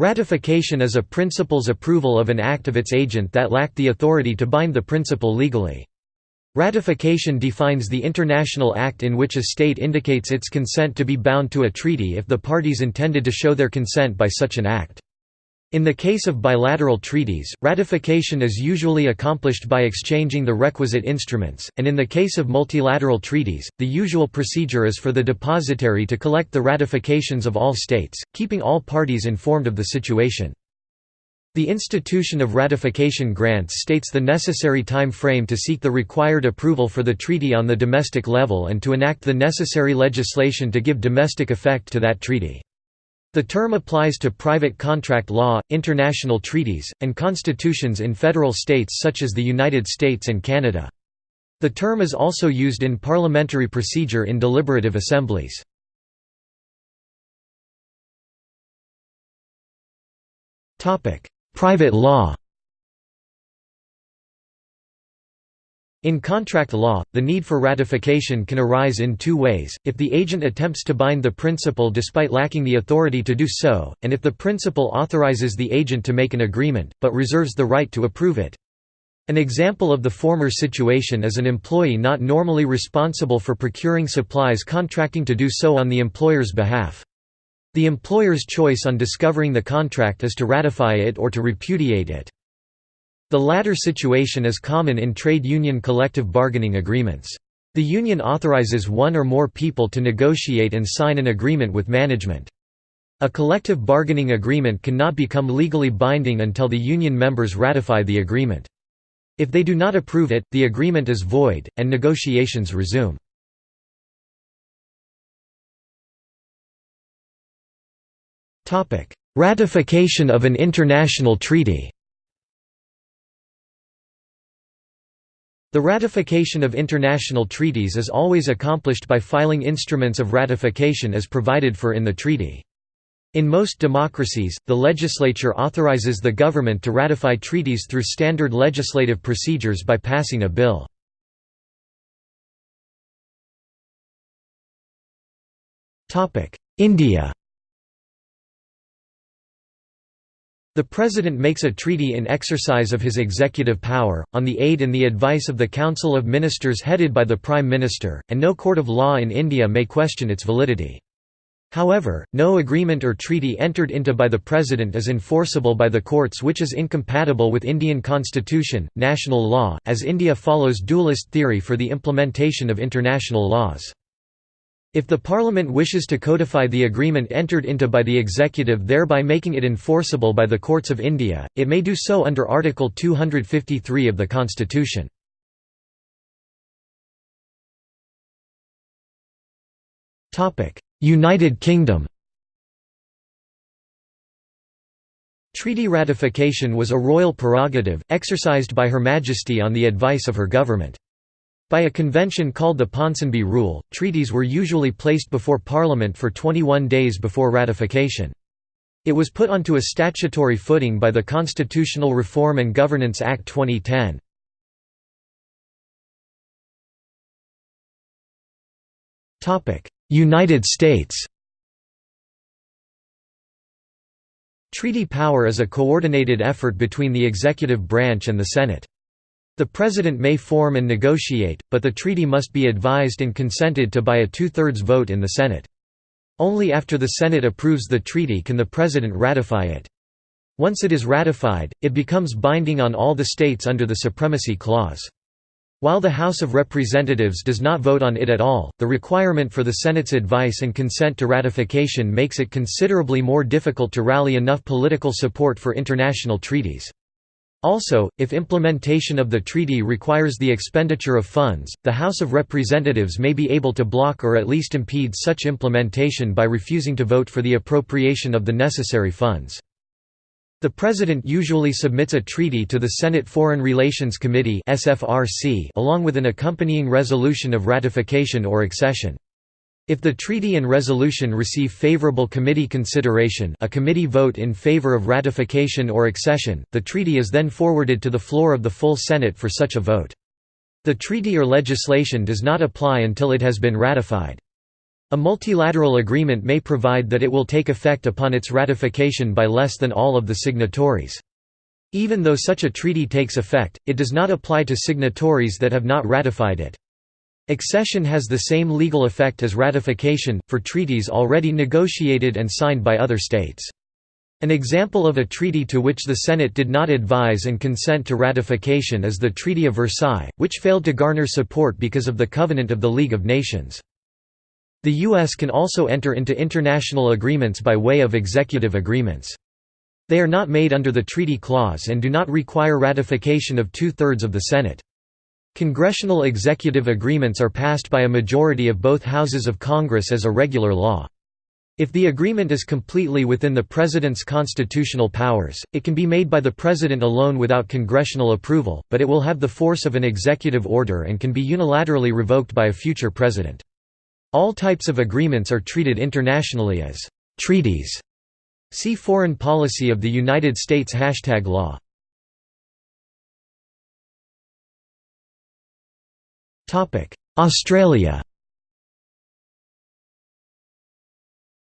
Ratification is a principal's approval of an act of its agent that lacked the authority to bind the principal legally. Ratification defines the international act in which a state indicates its consent to be bound to a treaty if the parties intended to show their consent by such an act. In the case of bilateral treaties, ratification is usually accomplished by exchanging the requisite instruments, and in the case of multilateral treaties, the usual procedure is for the depositary to collect the ratifications of all states, keeping all parties informed of the situation. The institution of ratification grants states the necessary time frame to seek the required approval for the treaty on the domestic level and to enact the necessary legislation to give domestic effect to that treaty. The term applies to private contract law, international treaties, and constitutions in federal states such as the United States and Canada. The term is also used in parliamentary procedure in deliberative assemblies. Private law In contract law, the need for ratification can arise in two ways, if the agent attempts to bind the principal despite lacking the authority to do so, and if the principal authorizes the agent to make an agreement, but reserves the right to approve it. An example of the former situation is an employee not normally responsible for procuring supplies contracting to do so on the employer's behalf. The employer's choice on discovering the contract is to ratify it or to repudiate it. The latter situation is common in trade union collective bargaining agreements. The union authorizes one or more people to negotiate and sign an agreement with management. A collective bargaining agreement cannot become legally binding until the union members ratify the agreement. If they do not approve it, the agreement is void, and negotiations resume. Ratification of an international treaty The ratification of international treaties is always accomplished by filing instruments of ratification as provided for in the treaty. In most democracies, the legislature authorizes the government to ratify treaties through standard legislative procedures by passing a bill. India The President makes a treaty in exercise of his executive power, on the aid and the advice of the Council of Ministers headed by the Prime Minister, and no court of law in India may question its validity. However, no agreement or treaty entered into by the President is enforceable by the courts which is incompatible with Indian constitution, national law, as India follows dualist theory for the implementation of international laws. If the Parliament wishes to codify the agreement entered into by the executive thereby making it enforceable by the courts of India, it may do so under Article 253 of the Constitution. United Kingdom Treaty ratification was a royal prerogative, exercised by Her Majesty on the advice of her government. By a convention called the Ponsonby Rule, treaties were usually placed before Parliament for 21 days before ratification. It was put onto a statutory footing by the Constitutional Reform and Governance Act 2010. United States Treaty power is a coordinated effort between the executive branch and the Senate. The President may form and negotiate, but the treaty must be advised and consented to by a two-thirds vote in the Senate. Only after the Senate approves the treaty can the President ratify it. Once it is ratified, it becomes binding on all the states under the Supremacy Clause. While the House of Representatives does not vote on it at all, the requirement for the Senate's advice and consent to ratification makes it considerably more difficult to rally enough political support for international treaties. Also, if implementation of the treaty requires the expenditure of funds, the House of Representatives may be able to block or at least impede such implementation by refusing to vote for the appropriation of the necessary funds. The President usually submits a treaty to the Senate Foreign Relations Committee along with an accompanying resolution of ratification or accession. If the treaty and resolution receive favorable committee consideration a committee vote in favor of ratification or accession, the treaty is then forwarded to the floor of the full Senate for such a vote. The treaty or legislation does not apply until it has been ratified. A multilateral agreement may provide that it will take effect upon its ratification by less than all of the signatories. Even though such a treaty takes effect, it does not apply to signatories that have not ratified it. Accession has the same legal effect as ratification, for treaties already negotiated and signed by other states. An example of a treaty to which the Senate did not advise and consent to ratification is the Treaty of Versailles, which failed to garner support because of the Covenant of the League of Nations. The U.S. can also enter into international agreements by way of executive agreements. They are not made under the treaty clause and do not require ratification of two-thirds of the Senate. Congressional executive agreements are passed by a majority of both houses of Congress as a regular law. If the agreement is completely within the President's constitutional powers, it can be made by the President alone without congressional approval, but it will have the force of an executive order and can be unilaterally revoked by a future President. All types of agreements are treated internationally as treaties. See Foreign policy of the United States Hashtag law. Australia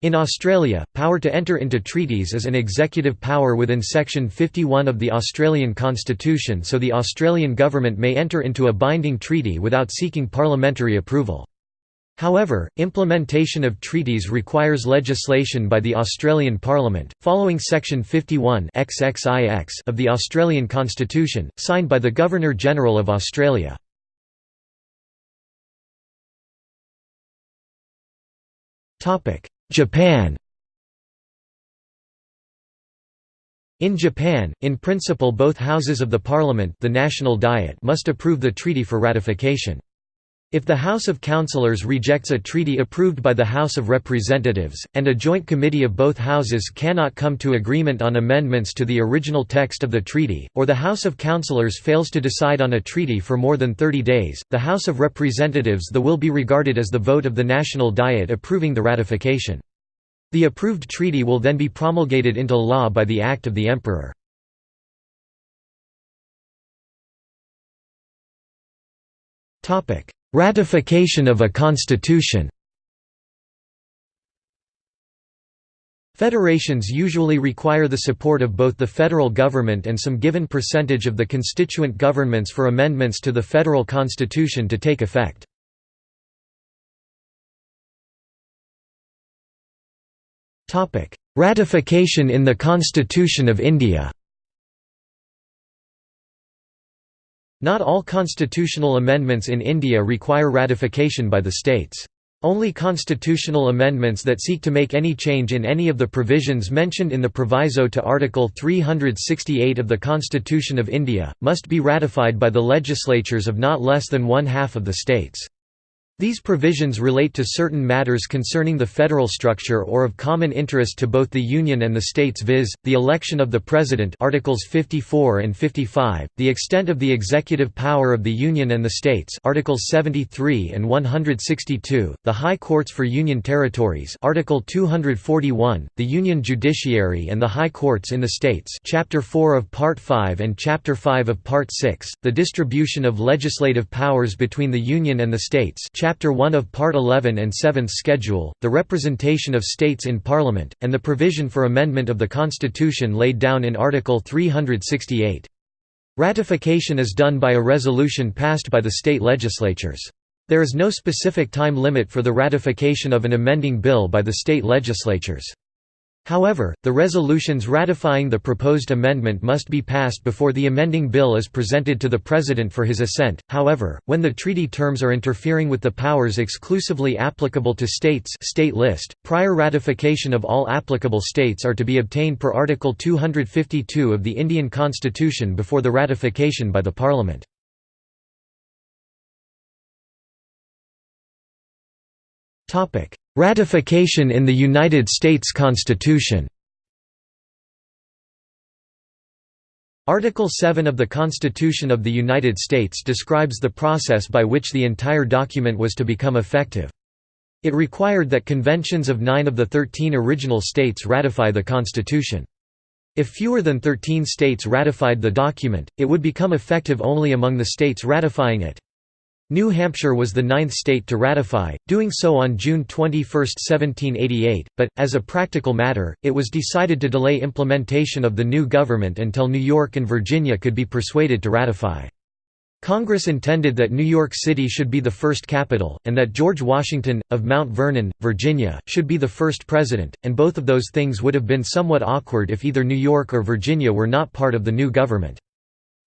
In Australia, power to enter into treaties is an executive power within Section 51 of the Australian Constitution so the Australian government may enter into a binding treaty without seeking parliamentary approval. However, implementation of treaties requires legislation by the Australian Parliament, following Section 51 XXIX of the Australian Constitution, signed by the Governor-General of Australia. Japan In Japan, in principle both houses of the parliament the National Diet must approve the treaty for ratification. If the House of Councillors rejects a treaty approved by the House of Representatives, and a joint committee of both houses cannot come to agreement on amendments to the original text of the treaty, or the House of Councillors fails to decide on a treaty for more than 30 days, the House of Representatives the will be regarded as the vote of the National Diet approving the ratification. The approved treaty will then be promulgated into law by the act of the Emperor. Ratification of a constitution Federations usually require the support of both the federal government and some given percentage of the constituent governments for amendments to the federal constitution to take effect. Ratification in the Constitution of India Not all constitutional amendments in India require ratification by the states. Only constitutional amendments that seek to make any change in any of the provisions mentioned in the proviso to Article 368 of the Constitution of India, must be ratified by the legislatures of not less than one half of the states. These provisions relate to certain matters concerning the federal structure or of common interest to both the Union and the states viz., the election of the President Articles 54 and 55, the extent of the executive power of the Union and the states Articles 73 and 162, the High Courts for Union Territories Article 241, the Union Judiciary and the High Courts in the states Chapter 4 of Part 5 and Chapter 5 of Part 6, the distribution of legislative powers between the Union and the states Chapter 1 of Part 11 and 7th Schedule, the representation of states in Parliament, and the provision for amendment of the Constitution laid down in Article 368. Ratification is done by a resolution passed by the state legislatures. There is no specific time limit for the ratification of an amending bill by the state legislatures. However, the resolutions ratifying the proposed amendment must be passed before the amending bill is presented to the President for his assent. However, when the treaty terms are interfering with the powers exclusively applicable to states state list, prior ratification of all applicable states are to be obtained per Article 252 of the Indian Constitution before the ratification by the Parliament. Ratification in the United States Constitution Article 7 of the Constitution of the United States describes the process by which the entire document was to become effective. It required that conventions of nine of the thirteen original states ratify the Constitution. If fewer than 13 states ratified the document, it would become effective only among the states ratifying it. New Hampshire was the ninth state to ratify, doing so on June 21, 1788, but, as a practical matter, it was decided to delay implementation of the new government until New York and Virginia could be persuaded to ratify. Congress intended that New York City should be the first capital, and that George Washington, of Mount Vernon, Virginia, should be the first president, and both of those things would have been somewhat awkward if either New York or Virginia were not part of the new government.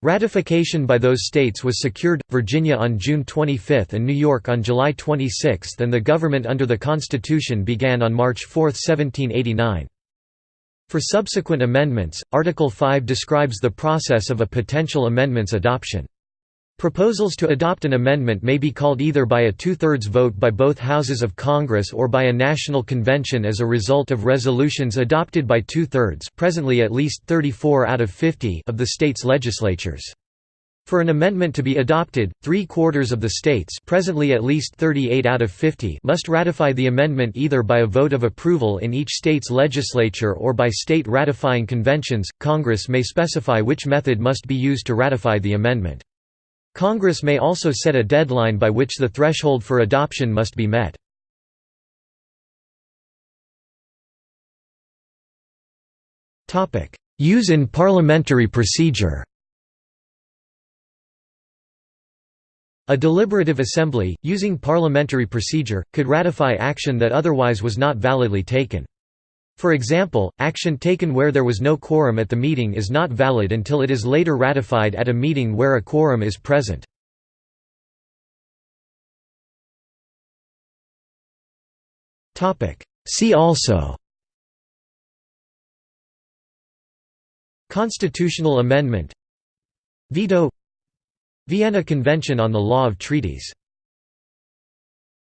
Ratification by those states was secured, Virginia on June 25 and New York on July 26 and the government under the Constitution began on March 4, 1789. For subsequent amendments, Article 5 describes the process of a potential amendment's adoption. Proposals to adopt an amendment may be called either by a two-thirds vote by both houses of Congress or by a national convention as a result of resolutions adopted by two-thirds presently at least 34 out of 50 of the state's legislatures. For an amendment to be adopted, three-quarters of the states presently at least 38 out of 50 must ratify the amendment either by a vote of approval in each state's legislature or by state ratifying conventions. Congress may specify which method must be used to ratify the amendment. Congress may also set a deadline by which the threshold for adoption must be met. Use in parliamentary procedure A deliberative assembly, using parliamentary procedure, could ratify action that otherwise was not validly taken. For example, action taken where there was no quorum at the meeting is not valid until it is later ratified at a meeting where a quorum is present. See also Constitutional amendment Veto Vienna Convention on the Law of Treaties